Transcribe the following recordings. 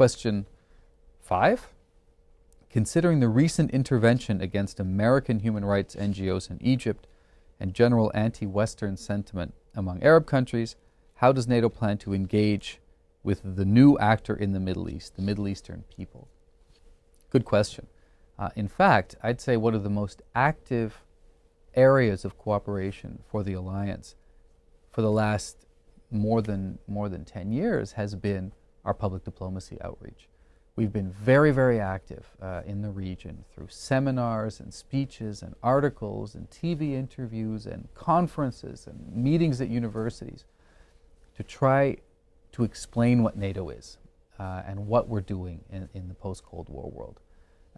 Question five. Considering the recent intervention against American human rights NGOs in Egypt and general anti-Western sentiment among Arab countries, how does NATO plan to engage with the new actor in the Middle East, the Middle Eastern people? Good question. Uh, in fact, I'd say one of the most active areas of cooperation for the alliance for the last more than more than 10 years has been our public diplomacy outreach. We've been very, very active uh, in the region through seminars and speeches and articles and TV interviews and conferences and meetings at universities to try to explain what NATO is uh, and what we're doing in, in the post-Cold War world.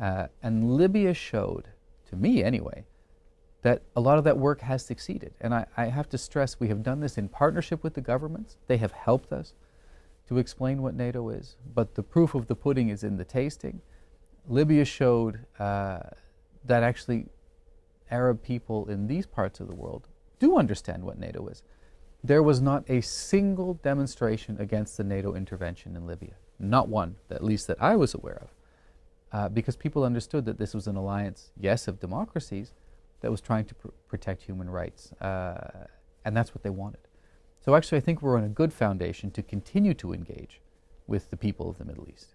Uh, and Libya showed, to me anyway, that a lot of that work has succeeded. And I, I, have to stress we have done this in partnership with the governments. They have helped us to explain what NATO is. But the proof of the pudding is in the tasting. Libya showed uh, that actually Arab people in these parts of the world do understand what NATO is. There was not a single demonstration against the NATO intervention in Libya. Not one, at least that I was aware of. Uh, because people understood that this was an alliance, yes, of democracies, that was trying to pr protect human rights. Uh, and that's what they wanted. So actually, I think we're on a good foundation to continue to engage with the people of the Middle East.